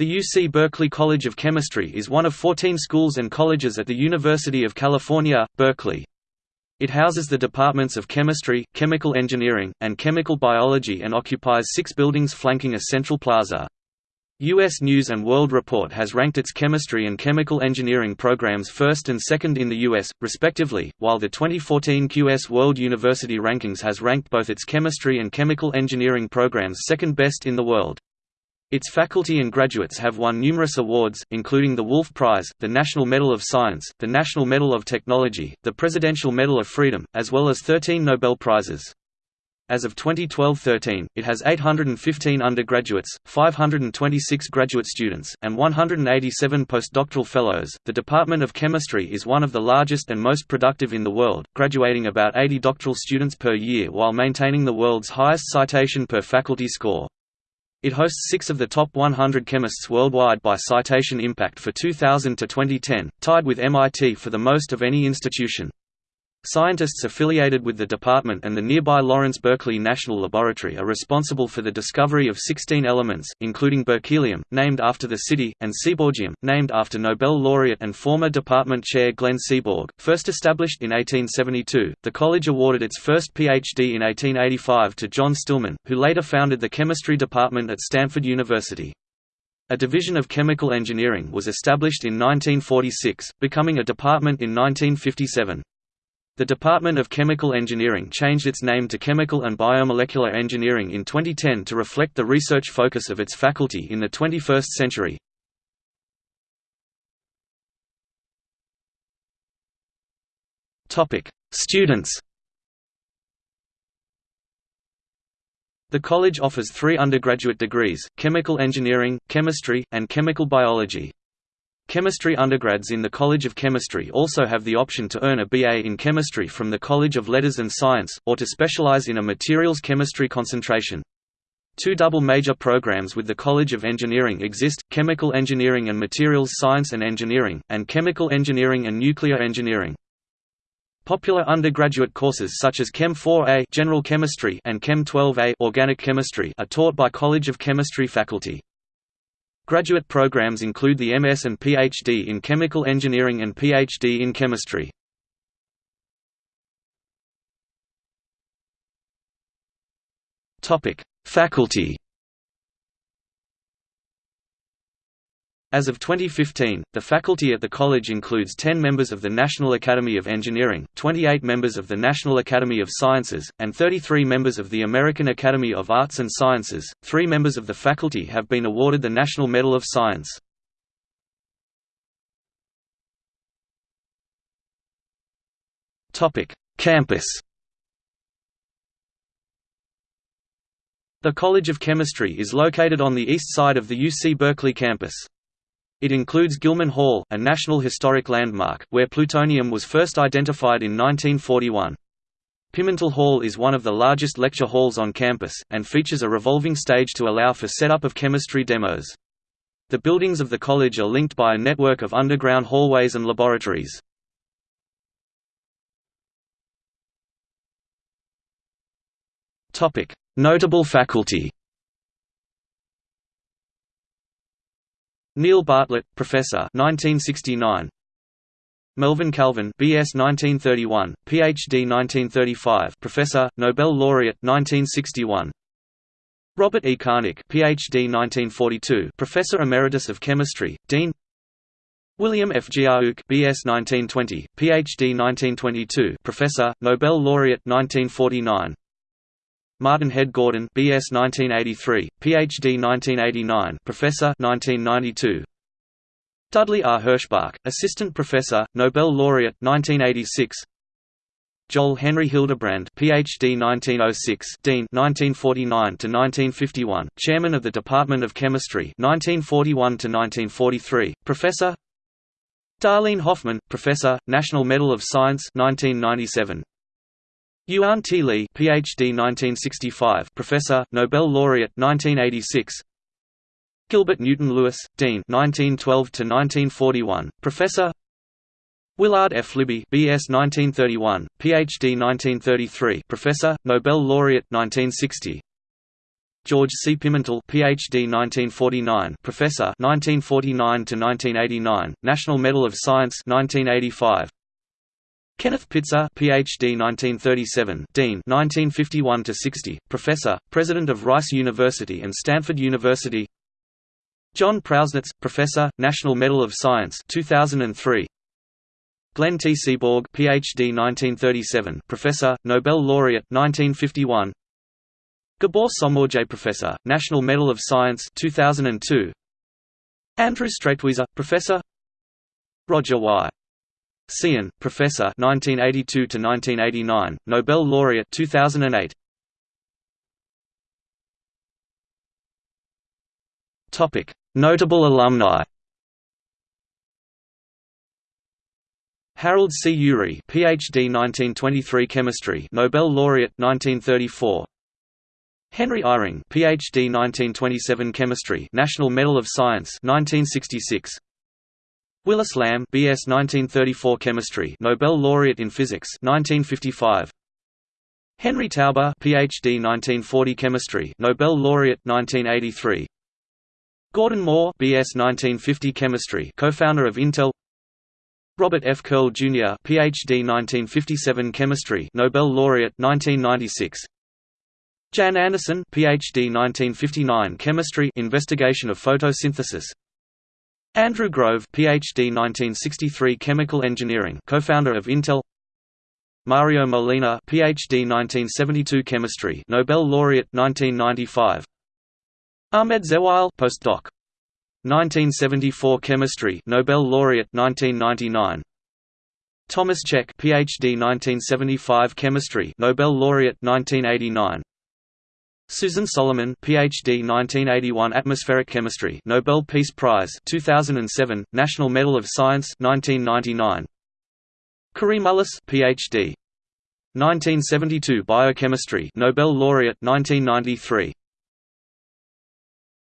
The UC Berkeley College of Chemistry is one of 14 schools and colleges at the University of California, Berkeley. It houses the departments of chemistry, chemical engineering, and chemical biology and occupies six buildings flanking a central plaza. U.S. News & World Report has ranked its chemistry and chemical engineering programs first and second in the U.S., respectively, while the 2014 QS World University Rankings has ranked both its chemistry and chemical engineering programs second best in the world. Its faculty and graduates have won numerous awards, including the Wolf Prize, the National Medal of Science, the National Medal of Technology, the Presidential Medal of Freedom, as well as 13 Nobel Prizes. As of 2012-13, it has 815 undergraduates, 526 graduate students, and 187 postdoctoral fellows. The Department of Chemistry is one of the largest and most productive in the world, graduating about 80 doctoral students per year while maintaining the world's highest citation per faculty score. It hosts six of the top 100 chemists worldwide by citation impact for 2000 to 2010, tied with MIT for the most of any institution. Scientists affiliated with the department and the nearby Lawrence Berkeley National Laboratory are responsible for the discovery of 16 elements, including berkelium, named after the city, and seaborgium, named after Nobel laureate and former department chair Glenn Seaborg. First established in 1872, the college awarded its first PhD in 1885 to John Stillman, who later founded the chemistry department at Stanford University. A division of chemical engineering was established in 1946, becoming a department in 1957. The Department of Chemical Engineering changed its name to Chemical and Biomolecular Engineering in 2010 to reflect the research focus of its faculty in the 21st century. Students The college offers three undergraduate degrees, chemical engineering, chemistry, and chemical biology. Chemistry undergrads in the College of Chemistry also have the option to earn a BA in chemistry from the College of Letters and Science, or to specialize in a materials chemistry concentration. Two double major programs with the College of Engineering exist, Chemical Engineering and Materials Science and Engineering, and Chemical Engineering and Nuclear Engineering. Popular undergraduate courses such as Chem 4A General Chemistry and Chem 12A Organic Chemistry are taught by College of Chemistry faculty. Graduate programs include the MS and PhD in Chemical Engineering and PhD in Chemistry. Faculty As of 2015, the faculty at the college includes 10 members of the National Academy of Engineering, 28 members of the National Academy of Sciences, and 33 members of the American Academy of Arts and Sciences. Three members of the faculty have been awarded the National Medal of Science. Campus. The College of Chemistry is located on the east side of the UC Berkeley campus. It includes Gilman Hall, a National Historic Landmark, where plutonium was first identified in 1941. Pimentel Hall is one of the largest lecture halls on campus, and features a revolving stage to allow for setup of chemistry demos. The buildings of the college are linked by a network of underground hallways and laboratories. Notable faculty Neil Bartlett, Professor 1969. Melvin Calvin BS 1931, PhD 1935 Professor, Nobel Laureate 1961. Robert E. Connick PhD 1942 Professor Emeritus of Chemistry, Dean William F. Giauque BS 1920, PhD 1922 Professor, Nobel Laureate 1949 Martin Head Gordon BS 1983, PhD 1989 Professor 1992 Dudley R. Herschbach, Assistant Professor, Nobel Laureate 1986 Joel Henry Hildebrand PhD 1906 Dean 1949 to 1951 Chairman of the Department of Chemistry 1941 to 1943 Professor Darleane Hoffman Professor National Medal of Science 1997 Yuan T. Lee, PhD 1965, Professor, Nobel Laureate 1986. Gilbert Newton Lewis, Dean 1912 to 1941, Professor. Willard F. Libby, B.S. 1931, Ph.D. 1933, Professor, Nobel Laureate 1960. George C. Pimentel, PhD 1949, Professor 1949 to 1989, National Medal of Science 1985. Kenneth Pitzer, PhD 1937, Dean 1951 to 60, Professor, President of Rice University and Stanford University. John Prausnitz, Professor, National Medal of Science 2003. Glenn T. Seaborg, PhD 1937, Professor, Nobel Laureate 1951. Gabor Somorjai Professor, National Medal of Science 2002. Andrew Streitwieser, Professor Roger Y. Tsien, Professor 1982 to 1989, Nobel Laureate 2008. Topic: Notable alumni. Harold C. Urey, PhD 1923 Chemistry, Nobel Laureate 1934. Henry Eyring, PhD 1927 Chemistry, National Medal of Science 1966. Willis Lamb, BS 1934 Chemistry, Nobel Laureate in Physics 1955. Henry Taube, PhD 1940 Chemistry, Nobel Laureate 1983. Gordon Moore, BS 1950 Chemistry, co-founder of Intel. Robert F. Curl Jr., PhD 1957 Chemistry, Nobel Laureate 1996. Jan Anderson, PhD 1959 Chemistry Investigation of Photosynthesis. Andrew Grove, PhD 1963 Chemical Engineering, co-founder of Intel. Mario Molina, PhD 1972 Chemistry, Nobel Laureate 1995. Ahmed Zewail, postdoc. 1974 Chemistry, Nobel Laureate 1999. Thomas Cech, PhD 1975 Chemistry, Nobel Laureate 1989. Susan Solomon, PhD 1981 Atmospheric Chemistry, Nobel Peace Prize 2007, National Medal of Science 1999. Kary Mullis, PhD 1972 Biochemistry, Nobel Laureate 1993.